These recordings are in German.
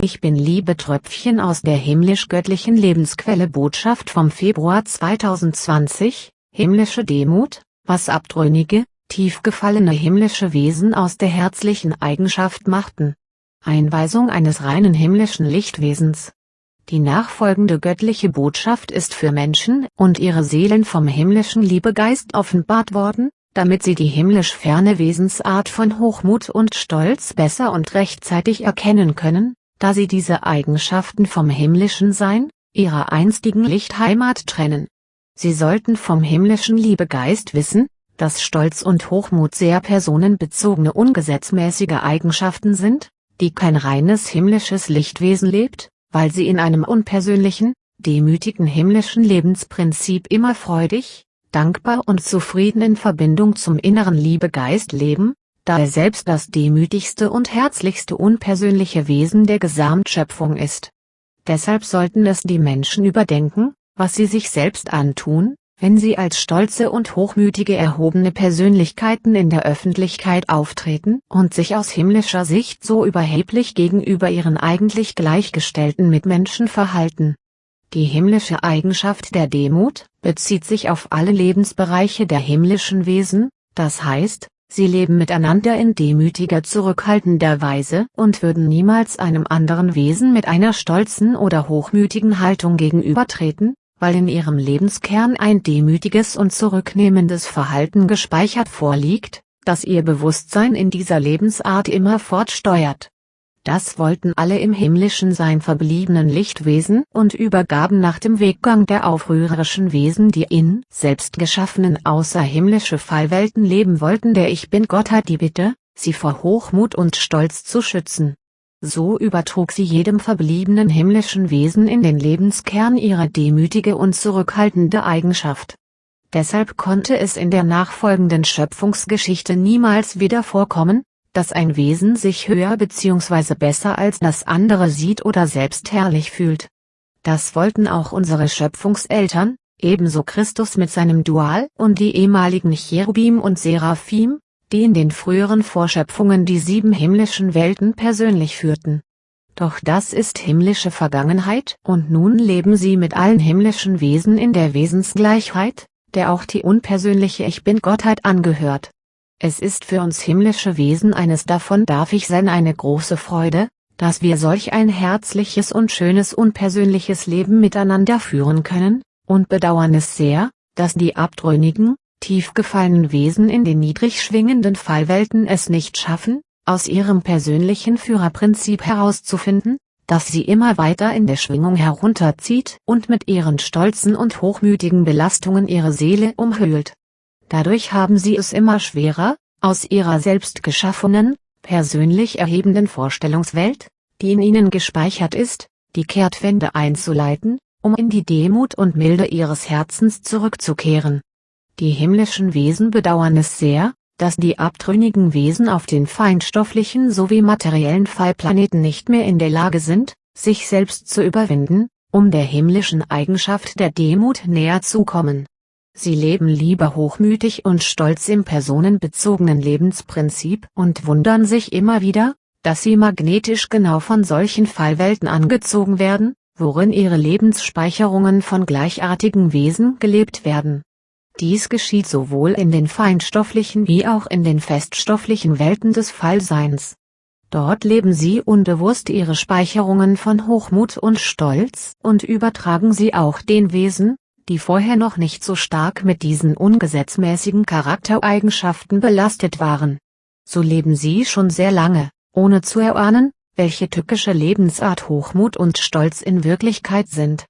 Ich bin Liebetröpfchen aus der himmlisch-göttlichen Lebensquelle Botschaft vom Februar 2020, himmlische Demut, was abtrünnige, tief gefallene himmlische Wesen aus der herzlichen Eigenschaft machten. Einweisung eines reinen himmlischen Lichtwesens. Die nachfolgende göttliche Botschaft ist für Menschen und ihre Seelen vom himmlischen Liebegeist offenbart worden, damit sie die himmlisch ferne Wesensart von Hochmut und Stolz besser und rechtzeitig erkennen können, da sie diese Eigenschaften vom himmlischen Sein, ihrer einstigen Lichtheimat trennen. Sie sollten vom himmlischen Liebegeist wissen, dass Stolz und Hochmut sehr personenbezogene ungesetzmäßige Eigenschaften sind, die kein reines himmlisches Lichtwesen lebt, weil sie in einem unpersönlichen, demütigen himmlischen Lebensprinzip immer freudig, dankbar und zufrieden in Verbindung zum inneren Liebegeist leben, da er selbst das demütigste und herzlichste unpersönliche Wesen der Gesamtschöpfung ist. Deshalb sollten es die Menschen überdenken, was sie sich selbst antun, wenn sie als stolze und hochmütige erhobene Persönlichkeiten in der Öffentlichkeit auftreten und sich aus himmlischer Sicht so überheblich gegenüber ihren eigentlich gleichgestellten Mitmenschen verhalten. Die himmlische Eigenschaft der Demut bezieht sich auf alle Lebensbereiche der himmlischen Wesen, das heißt, Sie leben miteinander in demütiger zurückhaltender Weise und würden niemals einem anderen Wesen mit einer stolzen oder hochmütigen Haltung gegenübertreten, weil in ihrem Lebenskern ein demütiges und zurücknehmendes Verhalten gespeichert vorliegt, das ihr Bewusstsein in dieser Lebensart immer fortsteuert das wollten alle im himmlischen Sein verbliebenen Lichtwesen und übergaben nach dem Weggang der aufrührerischen Wesen die in selbst geschaffenen außerhimmlische Fallwelten leben wollten der Ich Bin-Gottheit die Bitte, sie vor Hochmut und Stolz zu schützen. So übertrug sie jedem verbliebenen himmlischen Wesen in den Lebenskern ihre demütige und zurückhaltende Eigenschaft. Deshalb konnte es in der nachfolgenden Schöpfungsgeschichte niemals wieder vorkommen, dass ein Wesen sich höher bzw. besser als das andere sieht oder selbst herrlich fühlt. Das wollten auch unsere Schöpfungseltern, ebenso Christus mit seinem Dual und die ehemaligen Cherubim und Seraphim, die in den früheren Vorschöpfungen die sieben himmlischen Welten persönlich führten. Doch das ist himmlische Vergangenheit und nun leben sie mit allen himmlischen Wesen in der Wesensgleichheit, der auch die unpersönliche Ich Bin-Gottheit angehört. Es ist für uns himmlische Wesen eines davon darf ich sein eine große Freude, dass wir solch ein herzliches und schönes unpersönliches Leben miteinander führen können, und bedauern es sehr, dass die abtrünnigen, tief gefallenen Wesen in den niedrig schwingenden Fallwelten es nicht schaffen, aus ihrem persönlichen Führerprinzip herauszufinden, dass sie immer weiter in der Schwingung herunterzieht und mit ihren stolzen und hochmütigen Belastungen ihre Seele umhüllt. Dadurch haben sie es immer schwerer, aus ihrer selbst geschaffenen, persönlich erhebenden Vorstellungswelt, die in ihnen gespeichert ist, die Kehrtwende einzuleiten, um in die Demut und Milde ihres Herzens zurückzukehren. Die himmlischen Wesen bedauern es sehr, dass die abtrünnigen Wesen auf den feinstofflichen sowie materiellen Fallplaneten nicht mehr in der Lage sind, sich selbst zu überwinden, um der himmlischen Eigenschaft der Demut näher zu kommen. Sie leben lieber hochmütig und stolz im personenbezogenen Lebensprinzip und wundern sich immer wieder, dass sie magnetisch genau von solchen Fallwelten angezogen werden, worin ihre Lebensspeicherungen von gleichartigen Wesen gelebt werden. Dies geschieht sowohl in den feinstofflichen wie auch in den feststofflichen Welten des Fallseins. Dort leben sie unbewusst ihre Speicherungen von Hochmut und Stolz und übertragen sie auch den Wesen, die vorher noch nicht so stark mit diesen ungesetzmäßigen Charaktereigenschaften belastet waren. So leben sie schon sehr lange, ohne zu erahnen, welche tückische Lebensart Hochmut und Stolz in Wirklichkeit sind.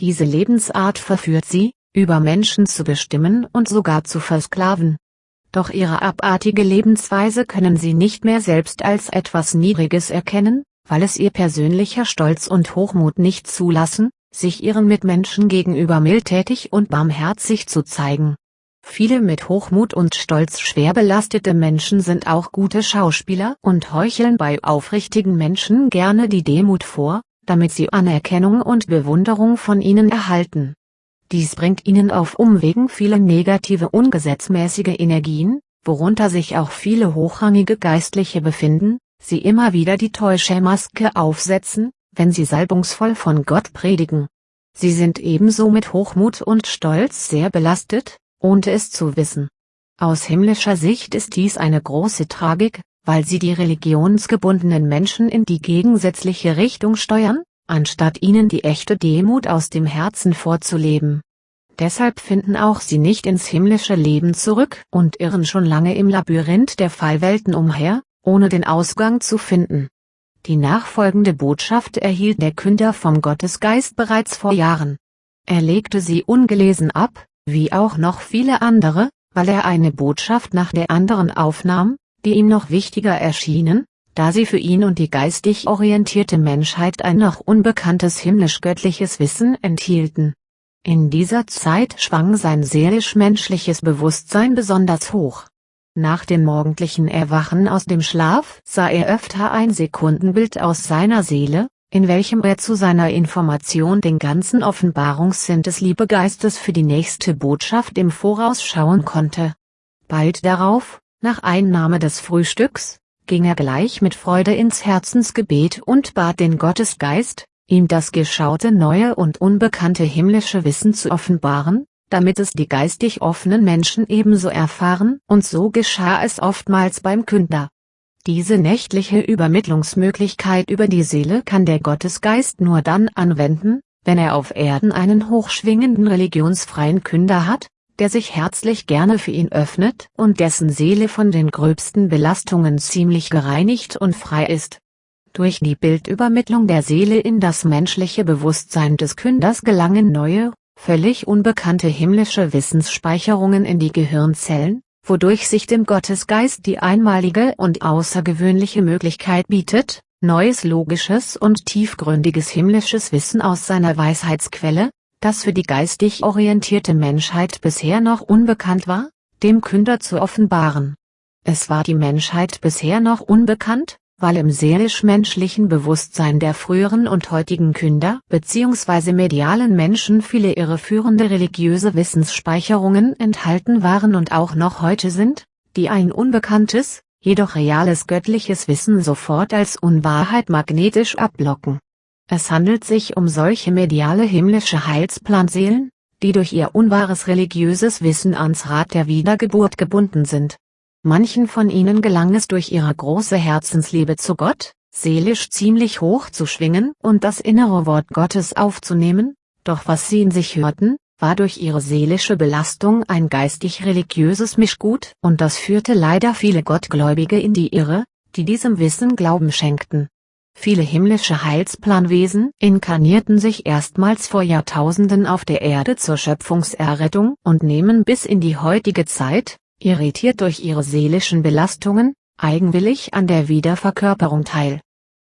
Diese Lebensart verführt sie, über Menschen zu bestimmen und sogar zu versklaven. Doch ihre abartige Lebensweise können sie nicht mehr selbst als etwas Niedriges erkennen, weil es ihr persönlicher Stolz und Hochmut nicht zulassen, sich ihren Mitmenschen gegenüber mildtätig und barmherzig zu zeigen. Viele mit Hochmut und Stolz schwer belastete Menschen sind auch gute Schauspieler und heucheln bei aufrichtigen Menschen gerne die Demut vor, damit sie Anerkennung und Bewunderung von ihnen erhalten. Dies bringt ihnen auf Umwegen viele negative ungesetzmäßige Energien, worunter sich auch viele hochrangige Geistliche befinden, sie immer wieder die Täuschermaske aufsetzen, wenn sie salbungsvoll von Gott predigen. Sie sind ebenso mit Hochmut und Stolz sehr belastet, ohne es zu wissen. Aus himmlischer Sicht ist dies eine große Tragik, weil sie die religionsgebundenen Menschen in die gegensätzliche Richtung steuern, anstatt ihnen die echte Demut aus dem Herzen vorzuleben. Deshalb finden auch sie nicht ins himmlische Leben zurück und irren schon lange im Labyrinth der Fallwelten umher, ohne den Ausgang zu finden. Die nachfolgende Botschaft erhielt der Künder vom Gottesgeist bereits vor Jahren. Er legte sie ungelesen ab, wie auch noch viele andere, weil er eine Botschaft nach der anderen aufnahm, die ihm noch wichtiger erschienen, da sie für ihn und die geistig orientierte Menschheit ein noch unbekanntes himmlisch-göttliches Wissen enthielten. In dieser Zeit schwang sein seelisch-menschliches Bewusstsein besonders hoch. Nach dem morgendlichen Erwachen aus dem Schlaf sah er öfter ein Sekundenbild aus seiner Seele, in welchem er zu seiner Information den ganzen Offenbarungssinn des Liebegeistes für die nächste Botschaft im Voraus schauen konnte. Bald darauf, nach Einnahme des Frühstücks, ging er gleich mit Freude ins Herzensgebet und bat den Gottesgeist, ihm das geschaute neue und unbekannte himmlische Wissen zu offenbaren, damit es die geistig offenen Menschen ebenso erfahren und so geschah es oftmals beim Künder. Diese nächtliche Übermittlungsmöglichkeit über die Seele kann der Gottesgeist nur dann anwenden, wenn er auf Erden einen hochschwingenden religionsfreien Künder hat, der sich herzlich gerne für ihn öffnet und dessen Seele von den gröbsten Belastungen ziemlich gereinigt und frei ist. Durch die Bildübermittlung der Seele in das menschliche Bewusstsein des Künders gelangen neue, völlig unbekannte himmlische Wissensspeicherungen in die Gehirnzellen, wodurch sich dem Gottesgeist die einmalige und außergewöhnliche Möglichkeit bietet, neues logisches und tiefgründiges himmlisches Wissen aus seiner Weisheitsquelle, das für die geistig orientierte Menschheit bisher noch unbekannt war, dem Künder zu offenbaren. Es war die Menschheit bisher noch unbekannt, weil im seelisch-menschlichen Bewusstsein der früheren und heutigen Künder bzw. medialen Menschen viele irreführende religiöse Wissensspeicherungen enthalten waren und auch noch heute sind, die ein unbekanntes, jedoch reales göttliches Wissen sofort als Unwahrheit magnetisch abblocken. Es handelt sich um solche mediale himmlische Heilsplanseelen, die durch ihr unwahres religiöses Wissen ans Rad der Wiedergeburt gebunden sind Manchen von ihnen gelang es durch ihre große Herzensliebe zu Gott, seelisch ziemlich hoch zu schwingen und das innere Wort Gottes aufzunehmen, doch was sie in sich hörten, war durch ihre seelische Belastung ein geistig-religiöses Mischgut und das führte leider viele Gottgläubige in die Irre, die diesem Wissen Glauben schenkten. Viele himmlische Heilsplanwesen inkarnierten sich erstmals vor Jahrtausenden auf der Erde zur Schöpfungserrettung und nehmen bis in die heutige Zeit, irritiert durch ihre seelischen Belastungen, eigenwillig an der Wiederverkörperung teil.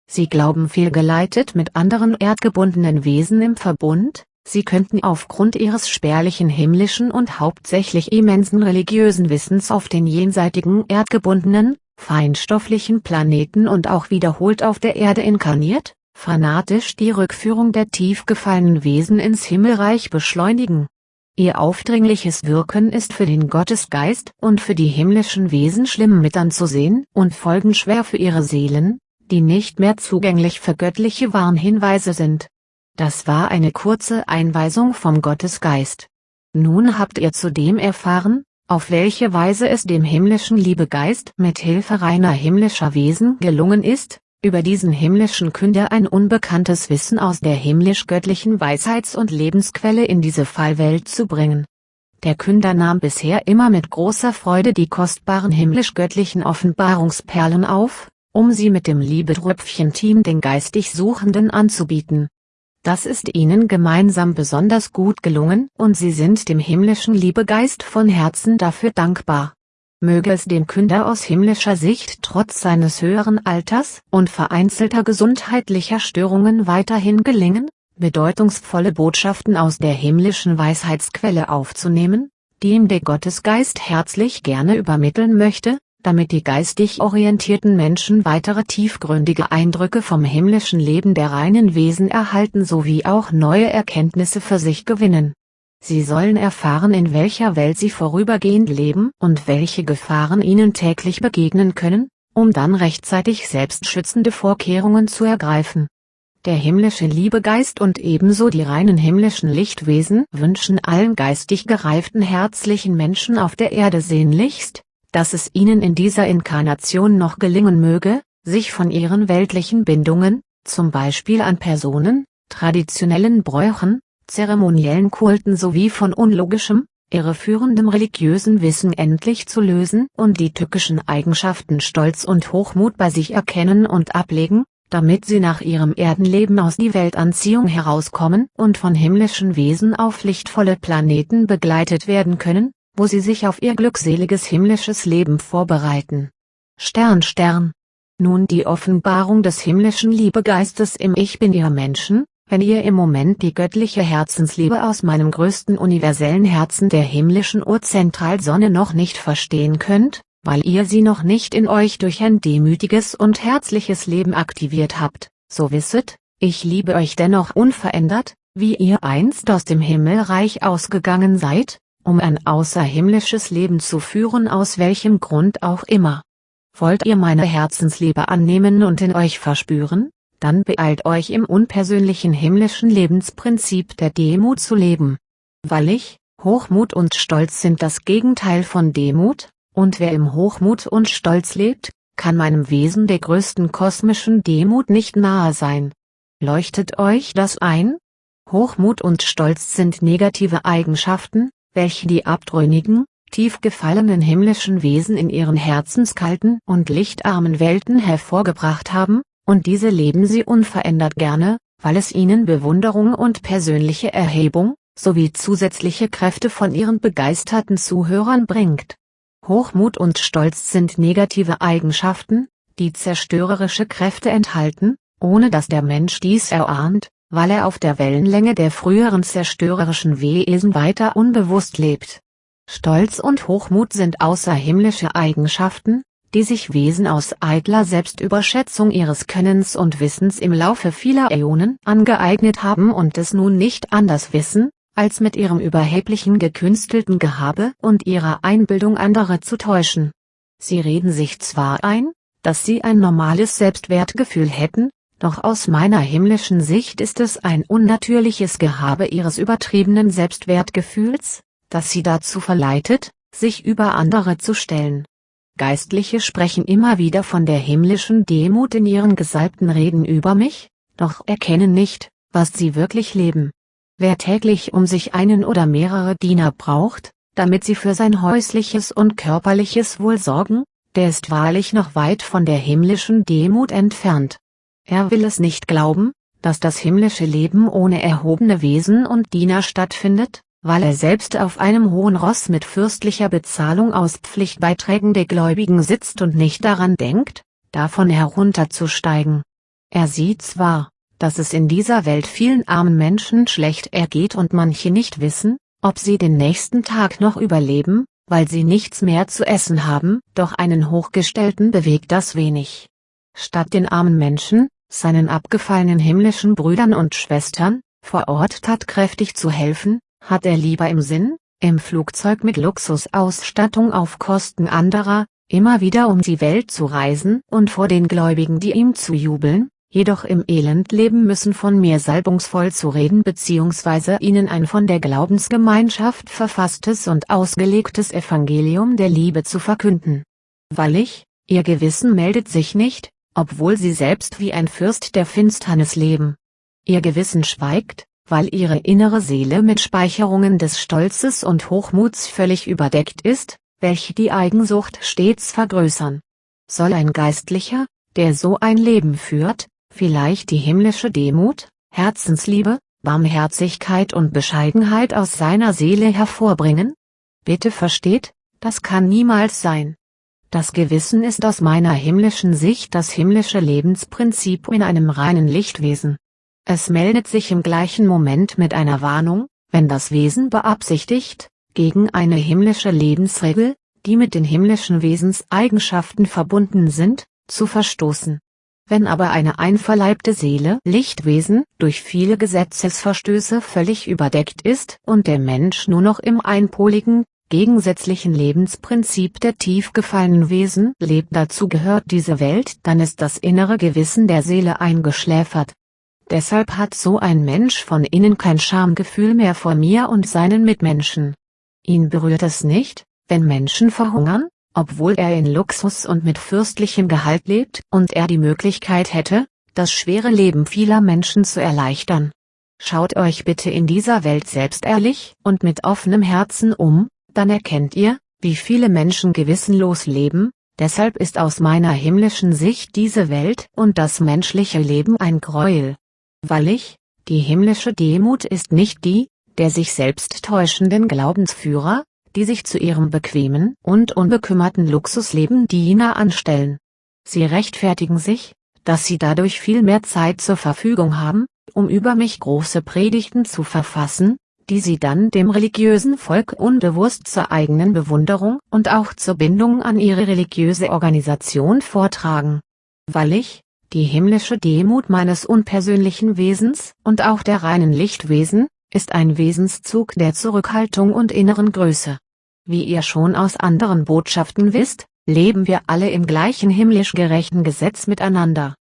Sie glauben fehlgeleitet mit anderen erdgebundenen Wesen im Verbund, sie könnten aufgrund ihres spärlichen himmlischen und hauptsächlich immensen religiösen Wissens auf den jenseitigen erdgebundenen, feinstofflichen Planeten und auch wiederholt auf der Erde inkarniert, fanatisch die Rückführung der tief gefallenen Wesen ins Himmelreich beschleunigen Ihr aufdringliches Wirken ist für den Gottesgeist und für die himmlischen Wesen schlimm mit anzusehen und folgenschwer für ihre Seelen, die nicht mehr zugänglich für göttliche Warnhinweise sind. Das war eine kurze Einweisung vom Gottesgeist. Nun habt ihr zudem erfahren, auf welche Weise es dem himmlischen Liebegeist mit Hilfe reiner himmlischer Wesen gelungen ist, über diesen himmlischen Künder ein unbekanntes Wissen aus der himmlisch-göttlichen Weisheits- und Lebensquelle in diese Fallwelt zu bringen. Der Künder nahm bisher immer mit großer Freude die kostbaren himmlisch-göttlichen Offenbarungsperlen auf, um sie mit dem Liebedröpfchen-Team den geistig Suchenden anzubieten. Das ist ihnen gemeinsam besonders gut gelungen und sie sind dem himmlischen Liebegeist von Herzen dafür dankbar möge es dem Künder aus himmlischer Sicht trotz seines höheren Alters und vereinzelter gesundheitlicher Störungen weiterhin gelingen, bedeutungsvolle Botschaften aus der himmlischen Weisheitsquelle aufzunehmen, die ihm der Gottesgeist herzlich gerne übermitteln möchte, damit die geistig orientierten Menschen weitere tiefgründige Eindrücke vom himmlischen Leben der reinen Wesen erhalten sowie auch neue Erkenntnisse für sich gewinnen Sie sollen erfahren in welcher Welt sie vorübergehend leben und welche Gefahren ihnen täglich begegnen können, um dann rechtzeitig selbstschützende Vorkehrungen zu ergreifen. Der himmlische Liebegeist und ebenso die reinen himmlischen Lichtwesen wünschen allen geistig gereiften herzlichen Menschen auf der Erde sehnlichst, dass es ihnen in dieser Inkarnation noch gelingen möge, sich von ihren weltlichen Bindungen, zum Beispiel an Personen, traditionellen Bräuchen, zeremoniellen Kulten sowie von unlogischem, irreführendem religiösen Wissen endlich zu lösen und die tückischen Eigenschaften Stolz und Hochmut bei sich erkennen und ablegen, damit sie nach ihrem Erdenleben aus die Weltanziehung herauskommen und von himmlischen Wesen auf lichtvolle Planeten begleitet werden können, wo sie sich auf ihr glückseliges himmlisches Leben vorbereiten. Stern Stern Nun die Offenbarung des himmlischen Liebegeistes im Ich Bin ihr Menschen, wenn ihr im Moment die göttliche Herzensliebe aus meinem größten universellen Herzen der himmlischen Urzentralsonne noch nicht verstehen könnt, weil ihr sie noch nicht in euch durch ein demütiges und herzliches Leben aktiviert habt, so wisset, ich liebe euch dennoch unverändert, wie ihr einst aus dem Himmelreich ausgegangen seid, um ein außerhimmlisches Leben zu führen aus welchem Grund auch immer. Wollt ihr meine Herzensliebe annehmen und in euch verspüren, dann beeilt euch im unpersönlichen himmlischen Lebensprinzip der Demut zu leben. Weil ich, Hochmut und Stolz sind das Gegenteil von Demut, und wer im Hochmut und Stolz lebt, kann meinem Wesen der größten kosmischen Demut nicht nahe sein. Leuchtet euch das ein? Hochmut und Stolz sind negative Eigenschaften, welche die abtrünnigen, tief gefallenen himmlischen Wesen in ihren herzenskalten und lichtarmen Welten hervorgebracht haben, und diese leben sie unverändert gerne, weil es ihnen Bewunderung und persönliche Erhebung, sowie zusätzliche Kräfte von ihren begeisterten Zuhörern bringt. Hochmut und Stolz sind negative Eigenschaften, die zerstörerische Kräfte enthalten, ohne dass der Mensch dies erahnt, weil er auf der Wellenlänge der früheren zerstörerischen Wesen weiter unbewusst lebt. Stolz und Hochmut sind außerhimmlische Eigenschaften, die sich Wesen aus eitler Selbstüberschätzung ihres Könnens und Wissens im Laufe vieler Äonen angeeignet haben und es nun nicht anders wissen, als mit ihrem überheblichen gekünstelten Gehabe und ihrer Einbildung andere zu täuschen. Sie reden sich zwar ein, dass sie ein normales Selbstwertgefühl hätten, doch aus meiner himmlischen Sicht ist es ein unnatürliches Gehabe ihres übertriebenen Selbstwertgefühls, das sie dazu verleitet, sich über andere zu stellen. Geistliche sprechen immer wieder von der himmlischen Demut in ihren gesalbten Reden über mich, doch erkennen nicht, was sie wirklich leben. Wer täglich um sich einen oder mehrere Diener braucht, damit sie für sein häusliches und körperliches Wohl sorgen, der ist wahrlich noch weit von der himmlischen Demut entfernt. Er will es nicht glauben, dass das himmlische Leben ohne erhobene Wesen und Diener stattfindet, weil er selbst auf einem hohen Ross mit fürstlicher Bezahlung aus Pflichtbeiträgen der Gläubigen sitzt und nicht daran denkt, davon herunterzusteigen. Er sieht zwar, dass es in dieser Welt vielen armen Menschen schlecht ergeht und manche nicht wissen, ob sie den nächsten Tag noch überleben, weil sie nichts mehr zu essen haben, doch einen Hochgestellten bewegt das wenig. Statt den armen Menschen, seinen abgefallenen himmlischen Brüdern und Schwestern, vor Ort tatkräftig zu helfen, hat er lieber im Sinn, im Flugzeug mit Luxusausstattung auf Kosten anderer, immer wieder um die Welt zu reisen und vor den Gläubigen die ihm zu jubeln, jedoch im Elend leben müssen von mir salbungsvoll zu reden bzw. ihnen ein von der Glaubensgemeinschaft verfasstes und ausgelegtes Evangelium der Liebe zu verkünden. Weil ich, ihr Gewissen meldet sich nicht, obwohl sie selbst wie ein Fürst der Finsternis leben. Ihr Gewissen schweigt, weil ihre innere Seele mit Speicherungen des Stolzes und Hochmuts völlig überdeckt ist, welche die Eigensucht stets vergrößern. Soll ein Geistlicher, der so ein Leben führt, vielleicht die himmlische Demut, Herzensliebe, Barmherzigkeit und Bescheidenheit aus seiner Seele hervorbringen? Bitte versteht, das kann niemals sein. Das Gewissen ist aus meiner himmlischen Sicht das himmlische Lebensprinzip in einem reinen Lichtwesen. Es meldet sich im gleichen Moment mit einer Warnung, wenn das Wesen beabsichtigt, gegen eine himmlische Lebensregel, die mit den himmlischen Wesenseigenschaften verbunden sind, zu verstoßen. Wenn aber eine einverleibte Seele Lichtwesen durch viele Gesetzesverstöße völlig überdeckt ist und der Mensch nur noch im einpoligen, gegensätzlichen Lebensprinzip der tief gefallenen Wesen lebt. Dazu gehört diese Welt, dann ist das innere Gewissen der Seele eingeschläfert. Deshalb hat so ein Mensch von innen kein Schamgefühl mehr vor mir und seinen Mitmenschen. Ihn berührt es nicht, wenn Menschen verhungern, obwohl er in Luxus und mit fürstlichem Gehalt lebt und er die Möglichkeit hätte, das schwere Leben vieler Menschen zu erleichtern. Schaut euch bitte in dieser Welt selbst ehrlich und mit offenem Herzen um, dann erkennt ihr, wie viele Menschen gewissenlos leben, deshalb ist aus meiner himmlischen Sicht diese Welt und das menschliche Leben ein Gräuel. Weil ich, die himmlische Demut ist nicht die, der sich selbst täuschenden Glaubensführer, die sich zu ihrem bequemen und unbekümmerten Luxusleben Diener anstellen. Sie rechtfertigen sich, dass sie dadurch viel mehr Zeit zur Verfügung haben, um über mich große Predigten zu verfassen, die sie dann dem religiösen Volk unbewusst zur eigenen Bewunderung und auch zur Bindung an ihre religiöse Organisation vortragen. Weil ich, die himmlische Demut meines unpersönlichen Wesens und auch der reinen Lichtwesen, ist ein Wesenszug der Zurückhaltung und inneren Größe. Wie ihr schon aus anderen Botschaften wisst, leben wir alle im gleichen himmlisch gerechten Gesetz miteinander.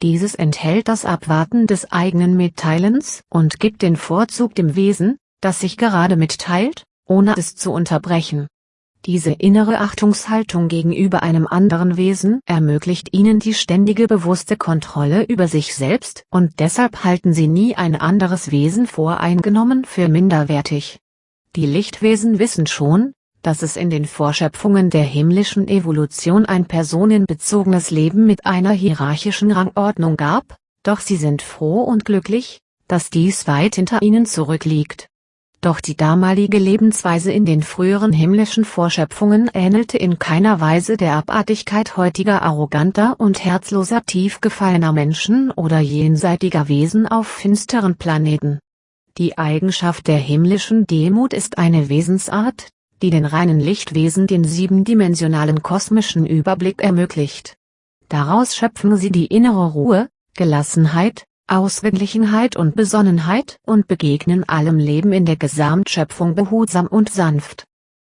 Dieses enthält das Abwarten des eigenen Mitteilens und gibt den Vorzug dem Wesen, das sich gerade mitteilt, ohne es zu unterbrechen. Diese innere Achtungshaltung gegenüber einem anderen Wesen ermöglicht ihnen die ständige bewusste Kontrolle über sich selbst und deshalb halten sie nie ein anderes Wesen voreingenommen für minderwertig. Die Lichtwesen wissen schon, dass es in den Vorschöpfungen der himmlischen Evolution ein personenbezogenes Leben mit einer hierarchischen Rangordnung gab, doch sie sind froh und glücklich, dass dies weit hinter ihnen zurückliegt. Doch die damalige Lebensweise in den früheren himmlischen Vorschöpfungen ähnelte in keiner Weise der Abartigkeit heutiger arroganter und herzloser tiefgefallener Menschen oder jenseitiger Wesen auf finsteren Planeten. Die Eigenschaft der himmlischen Demut ist eine Wesensart, die den reinen Lichtwesen den siebendimensionalen kosmischen Überblick ermöglicht. Daraus schöpfen sie die innere Ruhe, Gelassenheit, Ausgeglichenheit und Besonnenheit und begegnen allem Leben in der Gesamtschöpfung behutsam und sanft.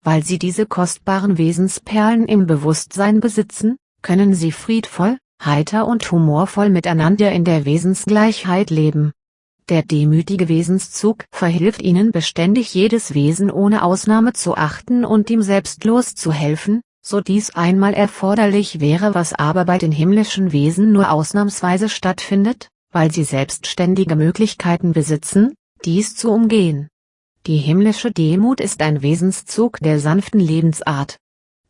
Weil sie diese kostbaren Wesensperlen im Bewusstsein besitzen, können sie friedvoll, heiter und humorvoll miteinander in der Wesensgleichheit leben. Der demütige Wesenszug verhilft ihnen beständig jedes Wesen ohne Ausnahme zu achten und ihm selbstlos zu helfen, so dies einmal erforderlich wäre was aber bei den himmlischen Wesen nur ausnahmsweise stattfindet, weil sie selbstständige Möglichkeiten besitzen, dies zu umgehen. Die himmlische Demut ist ein Wesenszug der sanften Lebensart.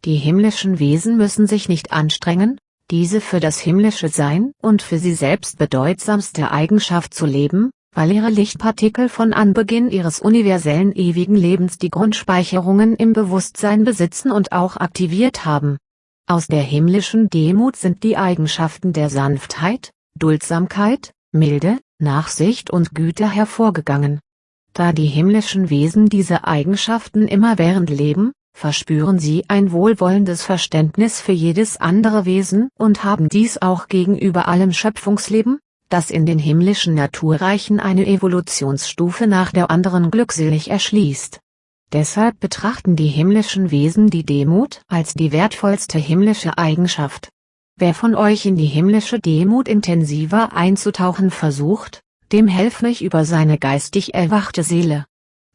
Die himmlischen Wesen müssen sich nicht anstrengen, diese für das himmlische Sein und für sie selbst bedeutsamste Eigenschaft zu leben, weil ihre Lichtpartikel von Anbeginn ihres universellen ewigen Lebens die Grundspeicherungen im Bewusstsein besitzen und auch aktiviert haben. Aus der himmlischen Demut sind die Eigenschaften der Sanftheit, Duldsamkeit, Milde, Nachsicht und Güte hervorgegangen. Da die himmlischen Wesen diese Eigenschaften immerwährend leben, verspüren sie ein wohlwollendes Verständnis für jedes andere Wesen und haben dies auch gegenüber allem Schöpfungsleben, das in den himmlischen Naturreichen eine Evolutionsstufe nach der anderen glückselig erschließt. Deshalb betrachten die himmlischen Wesen die Demut als die wertvollste himmlische Eigenschaft. Wer von euch in die himmlische Demut intensiver einzutauchen versucht, dem helfe ich über seine geistig erwachte Seele.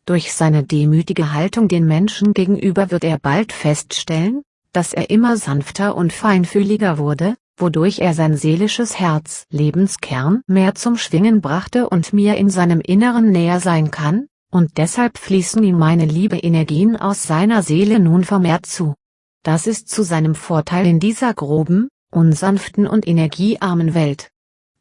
Durch seine demütige Haltung den Menschen gegenüber wird er bald feststellen, dass er immer sanfter und feinfühliger wurde, wodurch er sein seelisches Herz Lebenskern mehr zum Schwingen brachte und mir in seinem Inneren näher sein kann, und deshalb fließen ihm meine liebe Energien aus seiner Seele nun vermehrt zu. Das ist zu seinem Vorteil in dieser groben, unsanften und energiearmen Welt.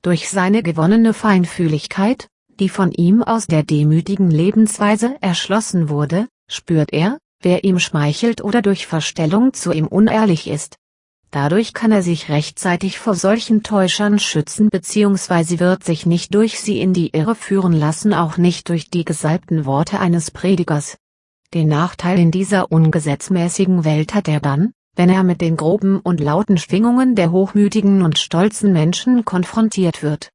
Durch seine gewonnene Feinfühligkeit, die von ihm aus der demütigen Lebensweise erschlossen wurde, spürt er, wer ihm schmeichelt oder durch Verstellung zu ihm unehrlich ist. Dadurch kann er sich rechtzeitig vor solchen Täuschern schützen bzw. wird sich nicht durch sie in die Irre führen lassen auch nicht durch die gesalbten Worte eines Predigers. Den Nachteil in dieser ungesetzmäßigen Welt hat er dann, wenn er mit den groben und lauten Schwingungen der hochmütigen und stolzen Menschen konfrontiert wird.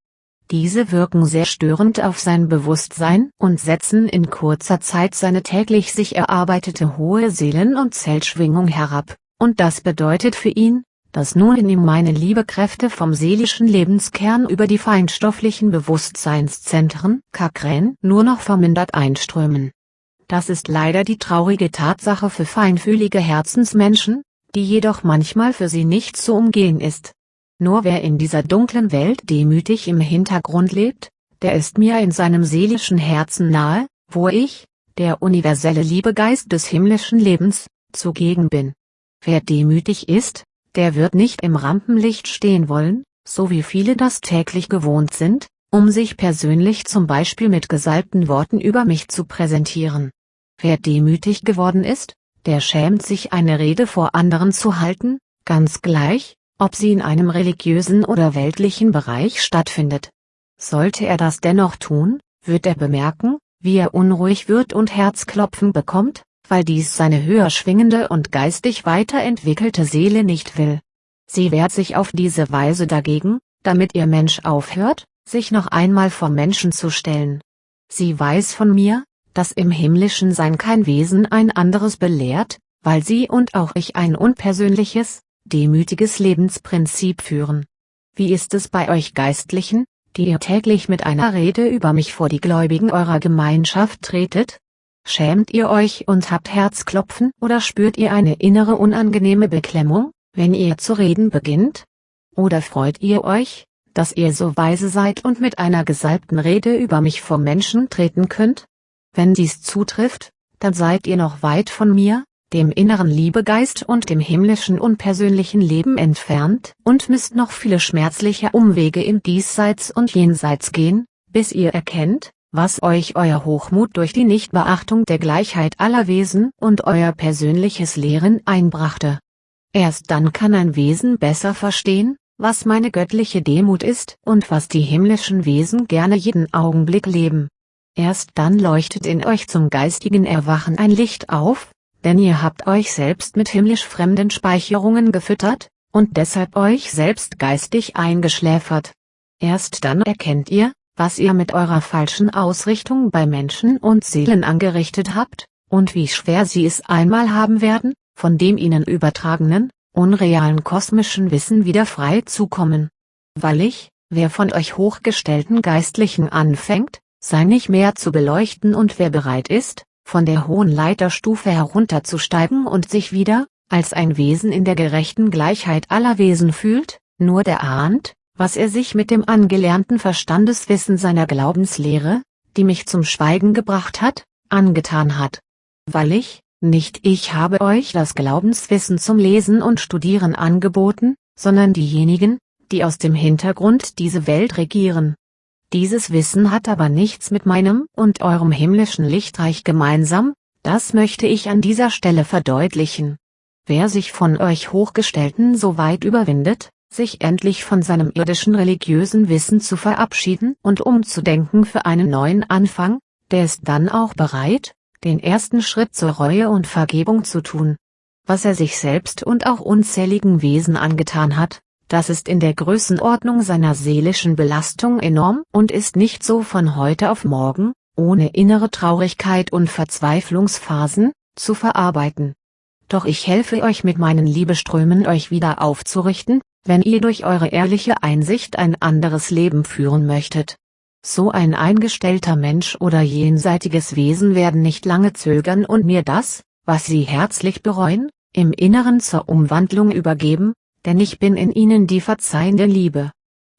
Diese wirken sehr störend auf sein Bewusstsein und setzen in kurzer Zeit seine täglich sich erarbeitete hohe Seelen- und Zellschwingung herab, und das bedeutet für ihn, dass nun in ihm meine Liebekräfte vom seelischen Lebenskern über die feinstofflichen Bewusstseinszentren Kakren nur noch vermindert einströmen. Das ist leider die traurige Tatsache für feinfühlige Herzensmenschen, die jedoch manchmal für sie nicht zu umgehen ist. Nur wer in dieser dunklen Welt demütig im Hintergrund lebt, der ist mir in seinem seelischen Herzen nahe, wo ich, der universelle Liebegeist des himmlischen Lebens, zugegen bin. Wer demütig ist, der wird nicht im Rampenlicht stehen wollen, so wie viele das täglich gewohnt sind, um sich persönlich zum Beispiel mit gesalbten Worten über mich zu präsentieren. Wer demütig geworden ist, der schämt sich eine Rede vor anderen zu halten, ganz gleich, ob sie in einem religiösen oder weltlichen Bereich stattfindet. Sollte er das dennoch tun, wird er bemerken, wie er unruhig wird und Herzklopfen bekommt, weil dies seine höher schwingende und geistig weiterentwickelte Seele nicht will. Sie wehrt sich auf diese Weise dagegen, damit ihr Mensch aufhört, sich noch einmal vor Menschen zu stellen. Sie weiß von mir, dass im himmlischen Sein kein Wesen ein anderes belehrt, weil sie und auch ich ein unpersönliches, demütiges Lebensprinzip führen. Wie ist es bei euch Geistlichen, die ihr täglich mit einer Rede über mich vor die Gläubigen eurer Gemeinschaft tretet? Schämt ihr euch und habt Herzklopfen oder spürt ihr eine innere unangenehme Beklemmung, wenn ihr zu reden beginnt? Oder freut ihr euch, dass ihr so weise seid und mit einer gesalbten Rede über mich vor Menschen treten könnt? Wenn dies zutrifft, dann seid ihr noch weit von mir, dem inneren Liebegeist und dem himmlischen unpersönlichen Leben entfernt und müsst noch viele schmerzliche Umwege im Diesseits und Jenseits gehen, bis ihr erkennt, was euch euer Hochmut durch die Nichtbeachtung der Gleichheit aller Wesen und euer persönliches Lehren einbrachte. Erst dann kann ein Wesen besser verstehen, was meine göttliche Demut ist und was die himmlischen Wesen gerne jeden Augenblick leben. Erst dann leuchtet in euch zum geistigen Erwachen ein Licht auf, denn ihr habt euch selbst mit himmlisch fremden Speicherungen gefüttert, und deshalb euch selbst geistig eingeschläfert. Erst dann erkennt ihr, was ihr mit eurer falschen Ausrichtung bei Menschen und Seelen angerichtet habt, und wie schwer sie es einmal haben werden, von dem ihnen übertragenen, unrealen kosmischen Wissen wieder frei zu kommen. Weil ich, wer von euch hochgestellten Geistlichen anfängt, sei nicht mehr zu beleuchten und wer bereit ist, von der hohen Leiterstufe herunterzusteigen und sich wieder, als ein Wesen in der gerechten Gleichheit aller Wesen fühlt, nur der ahnt, was er sich mit dem angelernten Verstandeswissen seiner Glaubenslehre, die mich zum Schweigen gebracht hat, angetan hat. Weil ich, nicht ich habe euch das Glaubenswissen zum Lesen und Studieren angeboten, sondern diejenigen, die aus dem Hintergrund diese Welt regieren. Dieses Wissen hat aber nichts mit meinem und eurem himmlischen Lichtreich gemeinsam, das möchte ich an dieser Stelle verdeutlichen. Wer sich von euch Hochgestellten so weit überwindet, sich endlich von seinem irdischen religiösen Wissen zu verabschieden und umzudenken für einen neuen Anfang, der ist dann auch bereit, den ersten Schritt zur Reue und Vergebung zu tun. Was er sich selbst und auch unzähligen Wesen angetan hat, das ist in der Größenordnung seiner seelischen Belastung enorm und ist nicht so von heute auf morgen, ohne innere Traurigkeit und Verzweiflungsphasen, zu verarbeiten. Doch ich helfe euch mit meinen Liebeströmen euch wieder aufzurichten, wenn ihr durch eure ehrliche Einsicht ein anderes Leben führen möchtet. So ein eingestellter Mensch oder jenseitiges Wesen werden nicht lange zögern und mir das, was sie herzlich bereuen, im Inneren zur Umwandlung übergeben, denn ich bin in ihnen die verzeihende Liebe.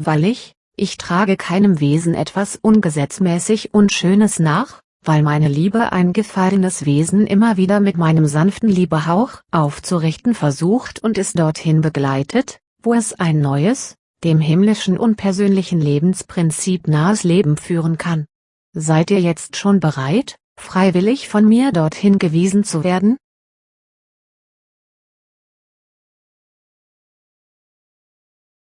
Weil ich, ich trage keinem Wesen etwas ungesetzmäßig Unschönes nach, weil meine Liebe ein gefallenes Wesen immer wieder mit meinem sanften Liebehauch aufzurichten versucht und es dorthin begleitet, wo es ein neues, dem himmlischen unpersönlichen Lebensprinzip nahes Leben führen kann. Seid ihr jetzt schon bereit, freiwillig von mir dorthin gewiesen zu werden?